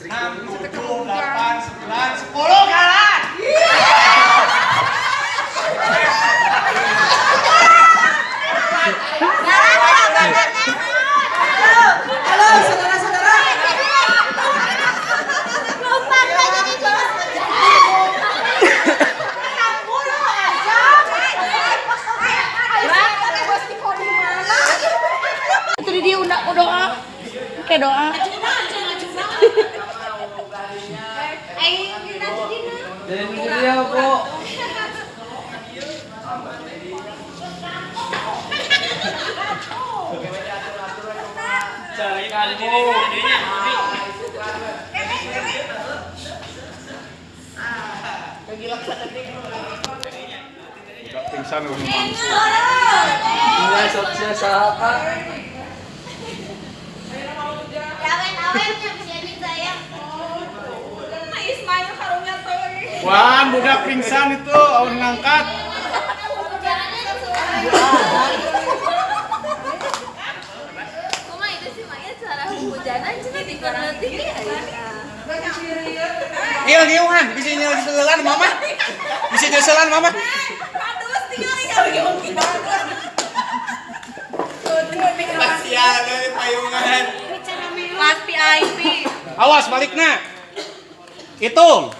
enam, tujuh, delapan, sembilan, sepuluh kalah. Halo, saudara-saudara. Itu dia udah doa. Kayak doa. Jadi dia kok. Udah pingsan udah mangsa. Tinggal sosial Wah, budak pingsan itu, awan ngangkat. Iya, giungan, bisa nyel selan mama. Bisa nyel selan mama. Sial dari payungan. Kelas VIP. Awas baliknya. Hitung.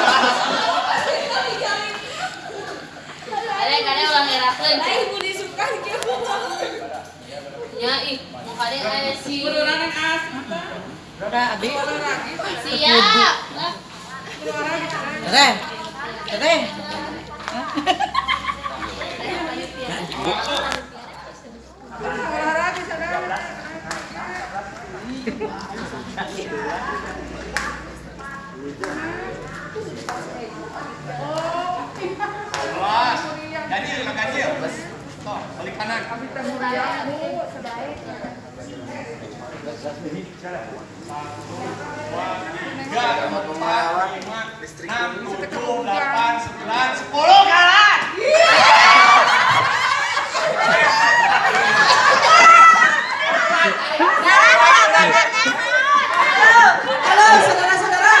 Kadang-kadang ulah ngerakeun. Ya, ih, mau kadang aya si Udah, Abi. siap. Teh. Awas. Ganjil, Kang ganjil. Tuh, balik kanan. Tiga, empat, lima, enam, tujuh, delapan, sembilan, sepuluh kalah. Halo, saudara-saudara.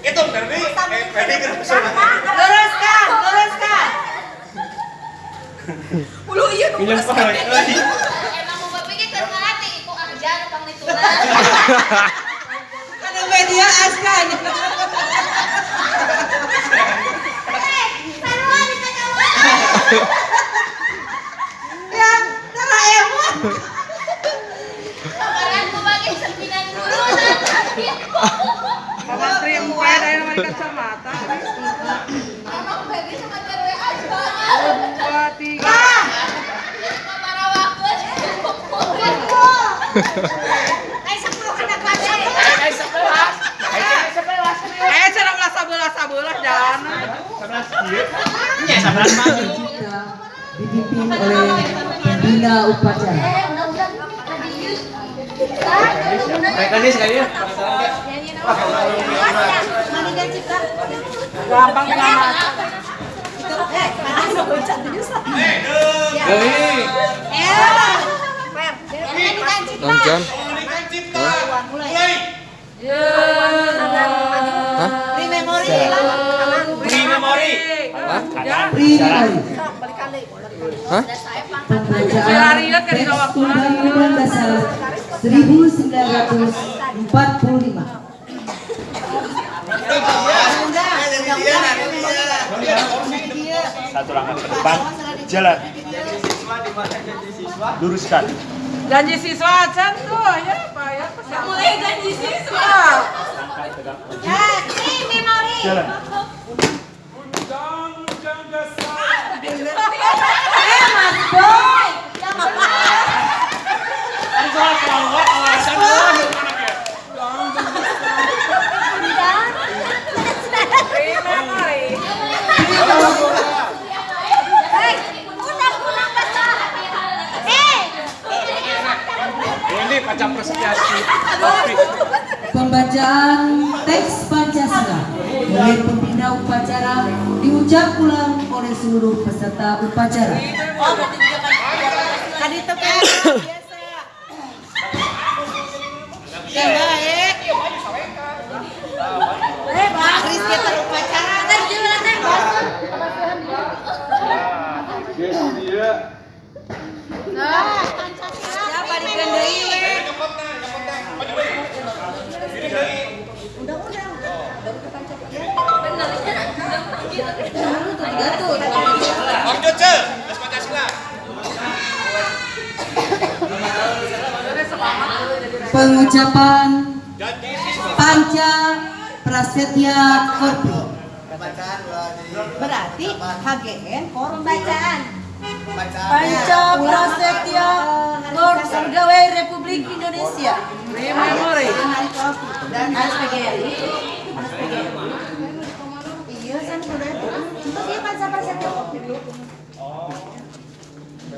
Itu dari eh dari Luruskan, luruskan. Ulu iya nu Pinjam pakai. emang mau berpikir ke ngarati iku aja tukang ditulang. Ada media askan. Ya, tara emot. Kemarin ku bagi sembilan dulu Pamantri empat ayo mari kacamata. Emang baby cuma cewek aja. Dua, tiga. Kamara waktu. Eh, cara belas sabelah jangan. dipimpin oleh Bina Upacara. Mereka sekali ya. Gampang pengamat. Mulai. Memori. Beri kan di waktu Undang-Undang Dasar 1945. Dia, dia, dia. Satu langkah ke depan. Jalan. Luruskan. Janji siswa tuh ya Pak ya. Mulai janji siswa. Ya, ini memori. Jalan. Eh, Mas Boy. Yang Free memory. Hei, udah pulang baca. Eh, Ini pacar presentasi. Pembacaan teks Pancasila oleh pembina upacara diucap ulang oleh seluruh peserta upacara. Oh, berarti juga kan. Kan itu kan biasa. Ya baik. Eh, Pak Kris kita upacara. Kan juga teh, Bos. Siapa di Kendai? Lanjut, Ce. Tes Pancasila. Pengucapan. Panca Prasetya Korpi. Berarti HGN korum bacaan. Panca Prasetya Korpi Pegawai Republik Indonesia. Free memory. Dan Mas PGRI. Iya kan sudah itu. Itu sih panca prasetya.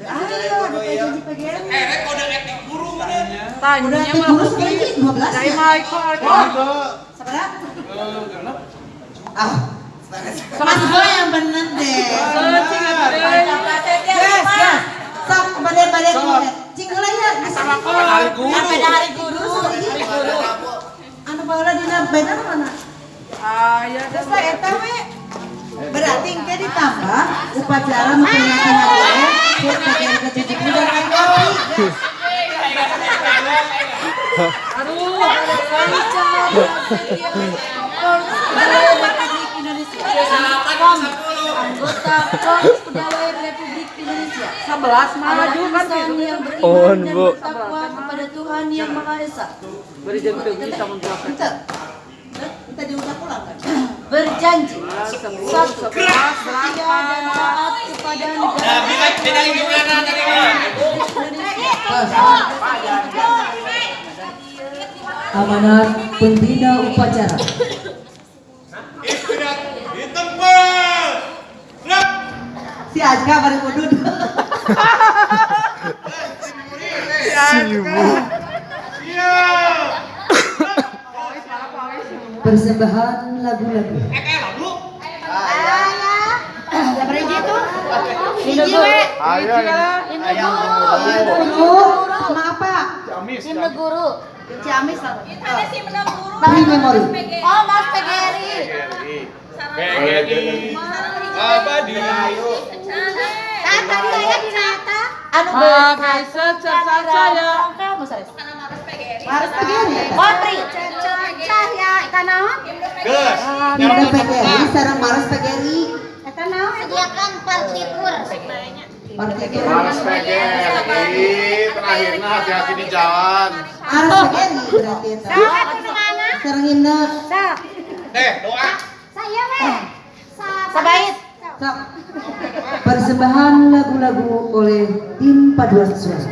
Ayo, ada janji PGRI. Eh, rek kode etik? Tanya Udah mah terus kayaknya 12 dari ya. Michael. Sebenarnya Ah, Mas Boy yang bener deh. Yes, yes. Sok badan-badan Cing heula ya. Sama hari Sampai dah hari guru. Hari guru. Anu baheula dina bener mana? Ah, ya Terus eta we. Berarti engke ditambah upacara memperingati HGN HUT PGRI ke-70 dan kan kopi. Aduh, anggota Korps Pegawai Republik Indonesia. 11 maju kan gitu. yang beriman dan bertakwa kepada Tuhan Yang Maha Esa. Beri jam menjelaskan. Ente. Kita diucap ulang kan? Berjanji Satu, setia dan taat kepada negara amanat pembina upacara. Istirahat di tempat. Gerak. Si Azka baru kudud. Siap. Persembahan lagu-lagu. Hiji we. Ayo, ayo. Guru sama apa? Himne guru. Ciamis lah. Ada sih menang guru. Free memory. Oh, Mas PGRI. BGI. Abadi. Kan tadi saya di Nata. Anu Pakai secerca saya. Kamu saya. Karena Maros PGRI. Harus PGRI. Kontri. Cahya, eta naon? Ges. Kita PGRI sareng Maros PGRI. Eta naon? Sediakan partitur. Partai Harus PGRI, terakhirnya hati-hati di jalan. Maros PGRI berarti itu. Saha itu mana? Sareng himne. Sa. Eh, doa. Saya we. Sabait. Sok. Persembahan lagu-lagu oleh tim paduan suara.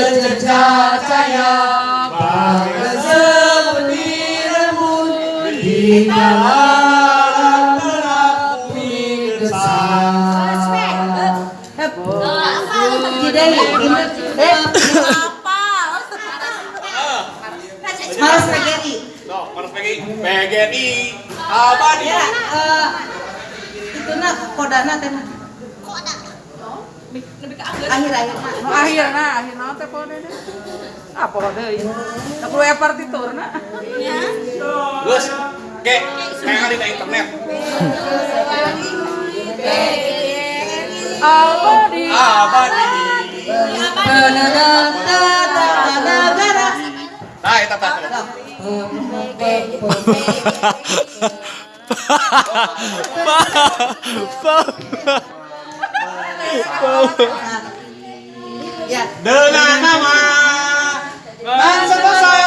bagai seperti rembulan di dalam terapi kesal. Eh, PGRI. No. Ya, eh, Itu nak kodana teh mah. Nu akhirna, akhirna teh kode deh. Apa deui? Da kudu aya partiturna. Gus, ke, kayak di internet. Abadi. Abadi. Penegata negara. Nah, itu tadi. Ya. Dengan nama bangsa saya.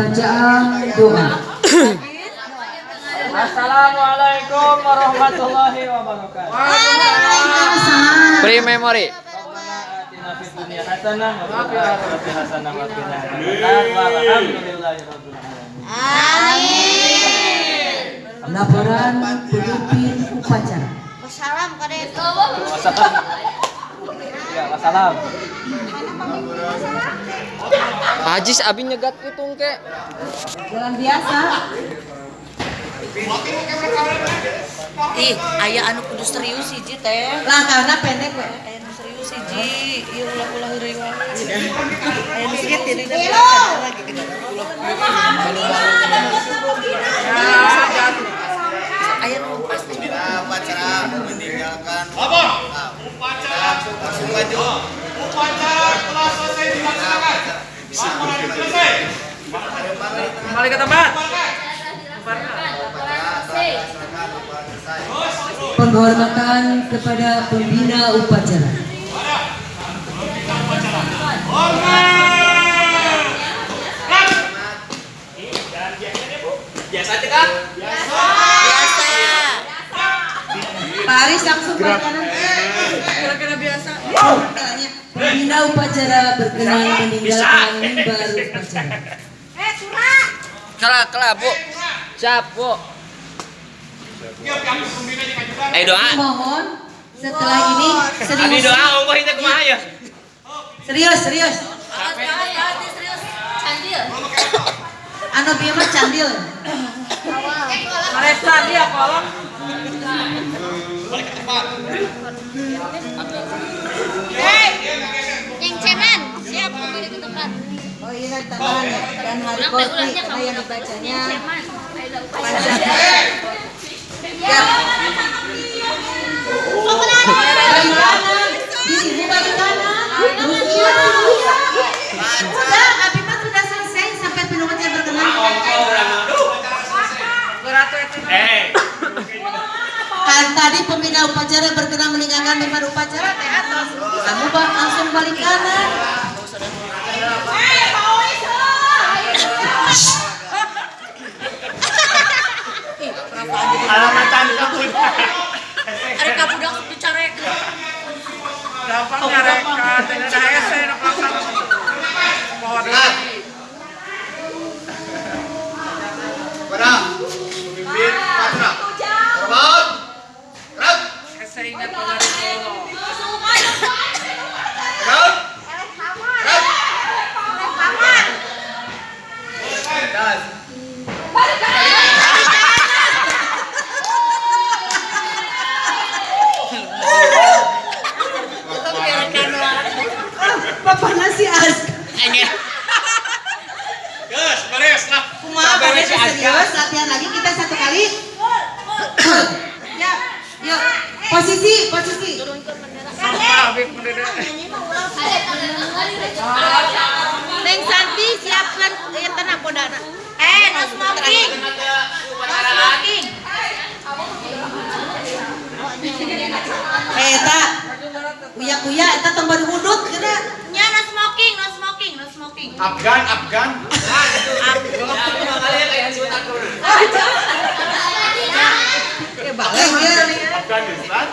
Pembacaan doa Assalamualaikum warahmatullahi wabarakatuh. Waalaikumsalam. Free memory. Laporan pemimpin upacara Wassalam. Wassalam. Ya, wassalam. Hajis abi nyegat pitung ke. Jalan biasa. Ih, aya anu kudu serius hiji teh. Langkahna pendek we. Aya anu serius hiji, ieu ulah-ulah heureuy wae. Aya nu sikit jadi lagi kita Aya nu pasti. Upacara meninggalkan. Apa? Upacara langsung. Upacara telah selesai dilaksanakan. Laporan selesai. Kembali ke tempat. penghormatan kepada pembina upacara Biasa aja kan? Biasa. Pak Aris langsung ke kanan. Kira-kira biasa. Pembina upacara berkenan meninggalkan mimbar upacara Kela kela bu. Siap bu. Eh doa. Mohon setelah ini Abi serius. doa ongkoh itu kumaha ya? Serius, serius. Candil. Anu bieu mah candil. Maresa dia kolom. Hei. Yang cemen, siap kembali ke tempat. Oh iya dan hari kopi apa yang dibacanya. Ya. Di sini. Udah, mah sudah selesai sampai penumpangnya berkenan. Beratu itu. Kan tadi pembina upacara berkenan meninggalkan member upacara teh atas. Kamu langsung balik kanan. Ada kabudak dicarek. Gampang nyarekan. Kuya-kuya eta baru hudut kena. Nya no smoking, no smoking, no smoking. Afgan, Afgan. Dia balik dia. Afghanistan.